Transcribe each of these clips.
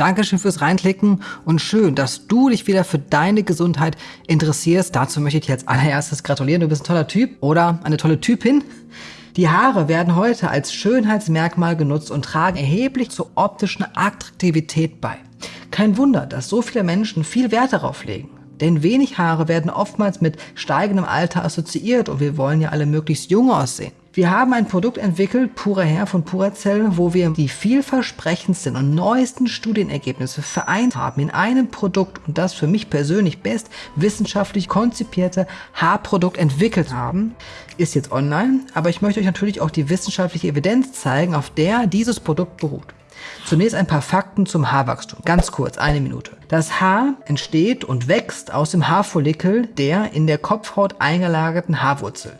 Dankeschön fürs Reinklicken und schön, dass du dich wieder für deine Gesundheit interessierst. Dazu möchte ich dir als allererstes gratulieren. Du bist ein toller Typ oder eine tolle Typin. Die Haare werden heute als Schönheitsmerkmal genutzt und tragen erheblich zur optischen Attraktivität bei. Kein Wunder, dass so viele Menschen viel Wert darauf legen. Denn wenig Haare werden oftmals mit steigendem Alter assoziiert und wir wollen ja alle möglichst jung aussehen. Wir haben ein Produkt entwickelt, Pure Hair von Puracell, wo wir die vielversprechendsten und neuesten Studienergebnisse vereint haben in einem Produkt und das für mich persönlich best wissenschaftlich konzipierte Haarprodukt entwickelt haben. Ist jetzt online, aber ich möchte euch natürlich auch die wissenschaftliche Evidenz zeigen, auf der dieses Produkt beruht. Zunächst ein paar Fakten zum Haarwachstum. Ganz kurz, eine Minute. Das Haar entsteht und wächst aus dem Haarfollikel der in der Kopfhaut eingelagerten Haarwurzel.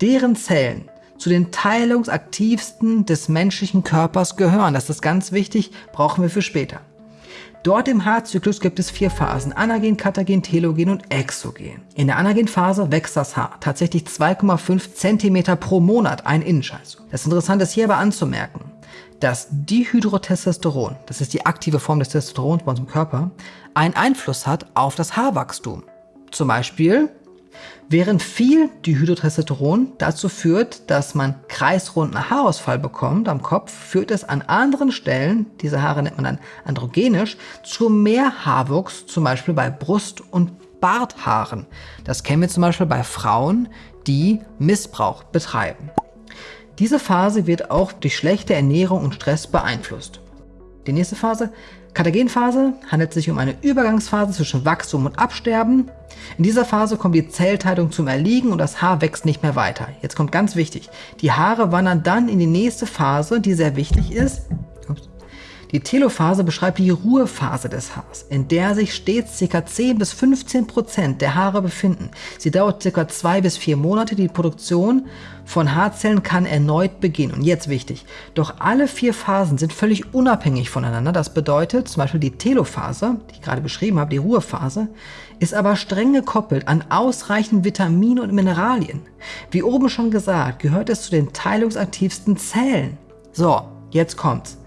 Deren Zellen zu den teilungsaktivsten des menschlichen Körpers gehören. Das ist ganz wichtig, brauchen wir für später. Dort im Haarzyklus gibt es vier Phasen, Anagen, Katagen, Telogen und Exogen. In der Anagenphase wächst das Haar tatsächlich 2,5 cm pro Monat, ein Innenscheiß. Das Interessante ist hier aber anzumerken, dass Dihydrotestosteron, das ist die aktive Form des Testosterons bei unserem Körper, einen Einfluss hat auf das Haarwachstum. Zum Beispiel Während viel Dihydrotestosteron dazu führt, dass man kreisrunden Haarausfall bekommt am Kopf, führt es an anderen Stellen, diese Haare nennt man dann androgenisch, zu mehr Haarwuchs, zum Beispiel bei Brust- und Barthaaren. Das kennen wir zum Beispiel bei Frauen, die Missbrauch betreiben. Diese Phase wird auch durch schlechte Ernährung und Stress beeinflusst. Die nächste Phase, Katagenphase, handelt sich um eine Übergangsphase zwischen Wachstum und Absterben. In dieser Phase kommt die Zellteilung zum Erliegen und das Haar wächst nicht mehr weiter. Jetzt kommt ganz wichtig, die Haare wandern dann in die nächste Phase, die sehr wichtig ist, die Telophase beschreibt die Ruhephase des Haars, in der sich stets ca. 10 bis 15 Prozent der Haare befinden. Sie dauert ca. 2 bis 4 Monate. Die Produktion von Haarzellen kann erneut beginnen. Und jetzt wichtig, doch alle vier Phasen sind völlig unabhängig voneinander. Das bedeutet zum Beispiel die Telophase, die ich gerade beschrieben habe, die Ruhephase, ist aber streng gekoppelt an ausreichend Vitamine und Mineralien. Wie oben schon gesagt, gehört es zu den teilungsaktivsten Zellen. So, jetzt kommt's.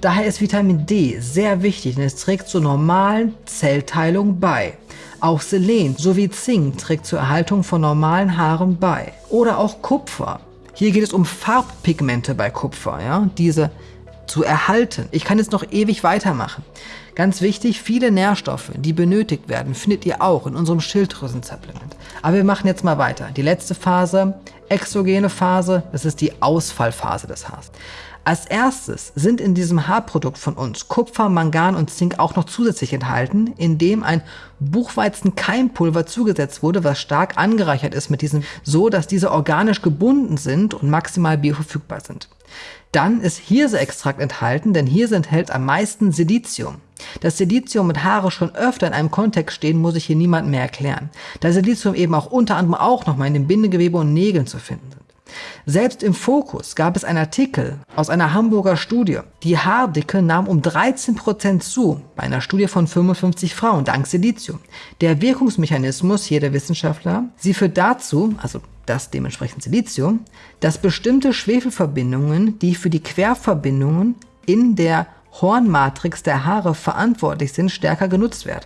Daher ist Vitamin D sehr wichtig, denn es trägt zur normalen Zellteilung bei. Auch Selen sowie Zink trägt zur Erhaltung von normalen Haaren bei. Oder auch Kupfer. Hier geht es um Farbpigmente bei Kupfer, ja? diese zu erhalten. Ich kann jetzt noch ewig weitermachen. Ganz wichtig, viele Nährstoffe, die benötigt werden, findet ihr auch in unserem Schilddrüsensupplement. Aber wir machen jetzt mal weiter. Die letzte Phase, exogene Phase, das ist die Ausfallphase des Haars. Als erstes sind in diesem Haarprodukt von uns Kupfer, Mangan und Zink auch noch zusätzlich enthalten, indem ein Buchweizen-Keimpulver zugesetzt wurde, was stark angereichert ist mit diesem, so dass diese organisch gebunden sind und maximal bioverfügbar sind. Dann ist Hirseextrakt enthalten, denn Hirse enthält am meisten Silizium. Dass Silizium mit Haare schon öfter in einem Kontext stehen, muss ich hier niemandem mehr erklären, da Silizium eben auch unter anderem auch nochmal in dem Bindegewebe und Nägeln zu finden sind. Selbst im Fokus gab es einen Artikel aus einer Hamburger Studie. Die Haardicke nahm um 13% zu, bei einer Studie von 55 Frauen, dank Silizium. Der Wirkungsmechanismus hier der Wissenschaftler, sie führt dazu, also das dementsprechend Silizium, dass bestimmte Schwefelverbindungen, die für die Querverbindungen in der Hornmatrix der Haare verantwortlich sind, stärker genutzt werden.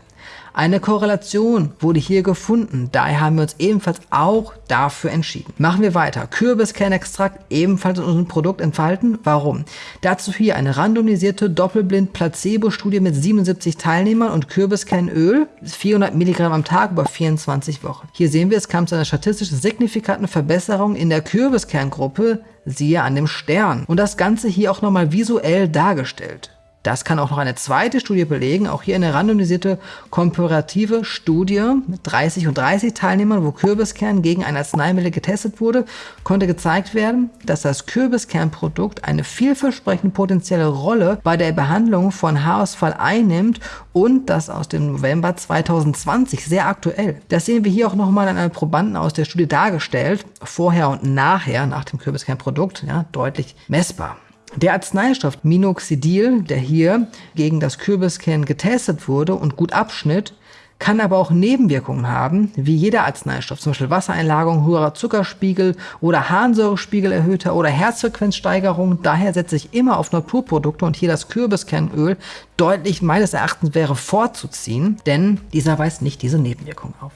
Eine Korrelation wurde hier gefunden, daher haben wir uns ebenfalls auch dafür entschieden. Machen wir weiter. Kürbiskernextrakt ebenfalls in unserem Produkt entfalten. Warum? Dazu hier eine randomisierte Doppelblind-Placebo-Studie mit 77 Teilnehmern und Kürbiskernöl, 400 Milligramm am Tag über 24 Wochen. Hier sehen wir, es kam zu einer statistisch signifikanten Verbesserung in der Kürbiskerngruppe, siehe an dem Stern. Und das Ganze hier auch nochmal visuell dargestellt. Das kann auch noch eine zweite Studie belegen, auch hier eine randomisierte komparative Studie mit 30 und 30 Teilnehmern, wo Kürbiskern gegen ein Arzneimittel getestet wurde, konnte gezeigt werden, dass das Kürbiskernprodukt eine vielversprechende potenzielle Rolle bei der Behandlung von Haarausfall einnimmt und das aus dem November 2020, sehr aktuell. Das sehen wir hier auch nochmal an einem Probanden aus der Studie dargestellt, vorher und nachher, nach dem Kürbiskernprodukt, ja, deutlich messbar. Der Arzneistoff Minoxidil, der hier gegen das Kürbiskern getestet wurde und gut abschnitt, kann aber auch Nebenwirkungen haben, wie jeder Arzneistoff, zum Beispiel Wassereinlagerung, hoher Zuckerspiegel oder Harnsäurespiegel erhöhter oder Herzfrequenzsteigerung. Daher setze ich immer auf Naturprodukte und hier das Kürbiskernöl deutlich meines Erachtens wäre vorzuziehen, denn dieser weist nicht diese Nebenwirkungen auf.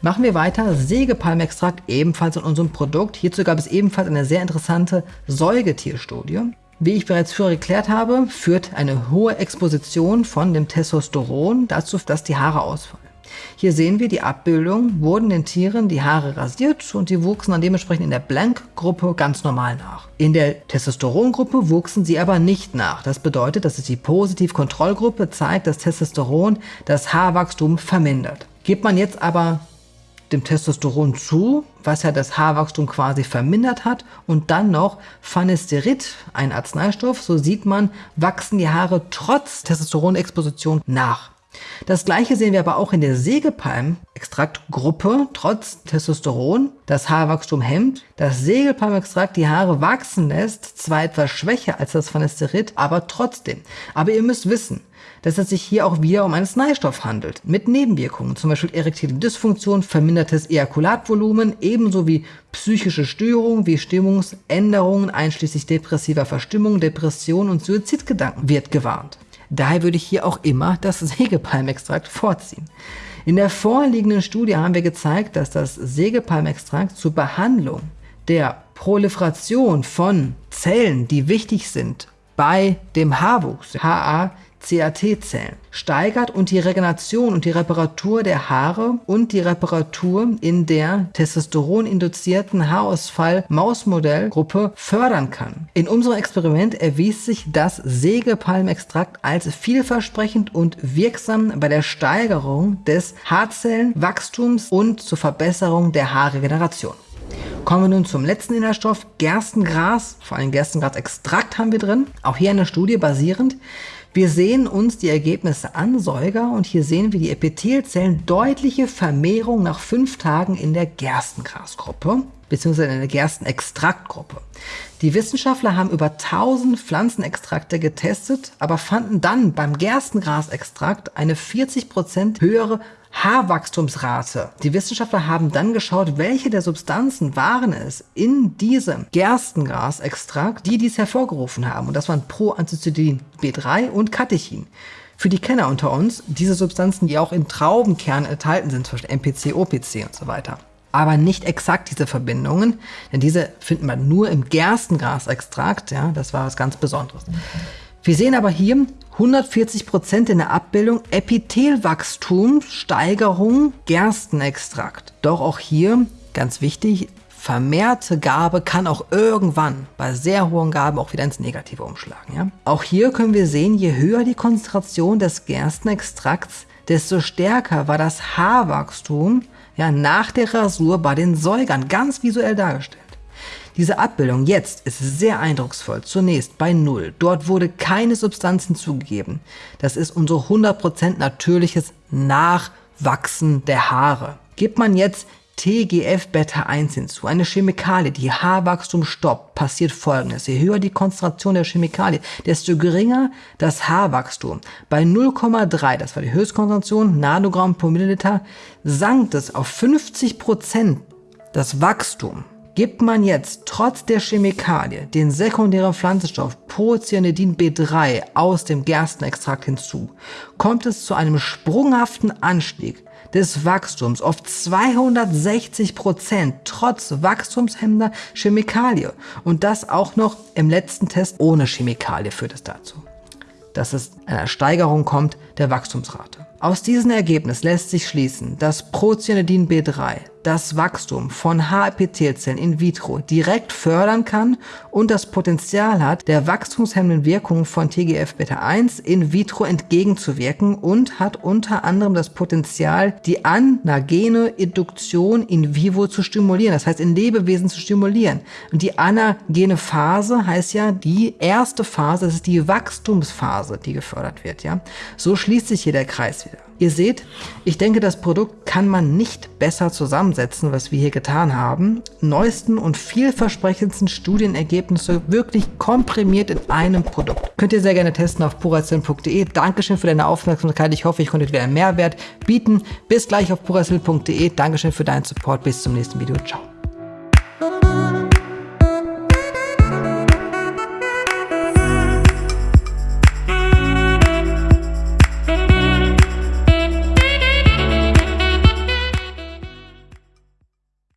Machen wir weiter. Sägepalmextrakt ebenfalls in unserem Produkt. Hierzu gab es ebenfalls eine sehr interessante Säugetierstudie. Wie ich bereits früher erklärt habe, führt eine hohe Exposition von dem Testosteron dazu, dass die Haare ausfallen. Hier sehen wir die Abbildung, wurden den Tieren die Haare rasiert und die wuchsen dann dementsprechend in der Blank-Gruppe ganz normal nach. In der Testosteron-Gruppe wuchsen sie aber nicht nach. Das bedeutet, dass es die Positiv-Kontrollgruppe zeigt, dass Testosteron das Haarwachstum vermindert. Gibt man jetzt aber dem Testosteron zu, was ja das Haarwachstum quasi vermindert hat und dann noch Phanesterid, ein Arzneistoff, so sieht man, wachsen die Haare trotz Testosteronexposition nach. Das gleiche sehen wir aber auch in der Sägepalm-Extraktgruppe, trotz Testosteron. Das Haarwachstum hemmt. Das Sägepalmextrakt die Haare wachsen lässt, zwar etwas schwächer als das Phanesterid, aber trotzdem. Aber ihr müsst wissen, dass es sich hier auch wieder um einen Arzneistoff handelt, mit Nebenwirkungen, zum Beispiel erektile Dysfunktion, vermindertes Ejakulatvolumen, ebenso wie psychische Störungen wie Stimmungsänderungen einschließlich depressiver Verstimmung, Depression und Suizidgedanken wird gewarnt. Daher würde ich hier auch immer das Sägepalmextrakt vorziehen. In der vorliegenden Studie haben wir gezeigt, dass das Sägepalmextrakt zur Behandlung der Proliferation von Zellen, die wichtig sind bei dem Haarwuchs, HA CAT-Zellen steigert und die Regeneration und die Reparatur der Haare und die Reparatur in der testosteroninduzierten Haarausfall-Mausmodellgruppe fördern kann. In unserem Experiment erwies sich das Sägepalmextrakt als vielversprechend und wirksam bei der Steigerung des Haarzellenwachstums und zur Verbesserung der Haarregeneration. Kommen wir nun zum letzten Inhaltsstoff, Gerstengras. Vor allem Gerstengrasextrakt haben wir drin. Auch hier eine Studie basierend wir sehen uns die Ergebnisse an, Säuger, und hier sehen wir die Epithelzellen deutliche Vermehrung nach fünf Tagen in der Gerstengrasgruppe beziehungsweise in der Gerstenextraktgruppe. Die Wissenschaftler haben über 1000 Pflanzenextrakte getestet, aber fanden dann beim Gerstengrasextrakt eine 40% höhere Haarwachstumsrate. Die Wissenschaftler haben dann geschaut, welche der Substanzen waren es in diesem Gerstengrasextrakt, die dies hervorgerufen haben. Und das waren Proanthocyanin B3 und Catechin. Für die Kenner unter uns, diese Substanzen, die auch in Traubenkernen enthalten sind, zum Beispiel MPC, OPC und so weiter. Aber nicht exakt diese Verbindungen, denn diese finden wir nur im Gerstengrasextrakt. Ja, das war was ganz Besonderes. Wir sehen aber hier 140 Prozent in der Abbildung Epithelwachstumssteigerung Gerstenextrakt. Doch auch hier, ganz wichtig, vermehrte Gabe kann auch irgendwann bei sehr hohen Gaben auch wieder ins Negative umschlagen. Ja? Auch hier können wir sehen, je höher die Konzentration des Gerstenextrakts, desto stärker war das Haarwachstum ja, nach der Rasur bei den Säugern, ganz visuell dargestellt. Diese Abbildung jetzt ist sehr eindrucksvoll. Zunächst bei 0. Dort wurde keine Substanz hinzugegeben. Das ist unser 100% natürliches Nachwachsen der Haare. Gibt man jetzt TGF-Beta-1 hinzu, eine Chemikalie, die Haarwachstum stoppt, passiert folgendes. Je höher die Konzentration der Chemikalie, desto geringer das Haarwachstum. Bei 0,3, das war die Höchstkonzentration, Nanogramm pro Milliliter, sank es auf 50% das Wachstum. Gibt man jetzt trotz der Chemikalie den sekundären Pflanzenstoff Procyanidin B3 aus dem Gerstenextrakt hinzu, kommt es zu einem sprunghaften Anstieg des Wachstums auf 260 Prozent trotz wachstumshemmender Chemikalie. Und das auch noch im letzten Test ohne Chemikalie führt es dazu, dass es einer Steigerung kommt der Wachstumsrate. Aus diesem Ergebnis lässt sich schließen, dass Procyanidin B3 das Wachstum von Haarepithelzellen in vitro direkt fördern kann und das Potenzial hat, der wachstumshemmenden Wirkung von TGF-Beta1 in vitro entgegenzuwirken und hat unter anderem das Potenzial, die anagene Induktion in vivo zu stimulieren, das heißt in Lebewesen zu stimulieren. Und die anagene Phase heißt ja die erste Phase, das ist die Wachstumsphase, die gefördert wird. Ja, So schließt sich hier der Kreis. Ihr seht, ich denke, das Produkt kann man nicht besser zusammensetzen, was wir hier getan haben. Neuesten und vielversprechendsten Studienergebnisse wirklich komprimiert in einem Produkt. Könnt ihr sehr gerne testen auf purazil.de. Dankeschön für deine Aufmerksamkeit. Ich hoffe, ich konnte dir einen Mehrwert bieten. Bis gleich auf purazil.de. Dankeschön für deinen Support. Bis zum nächsten Video. Ciao.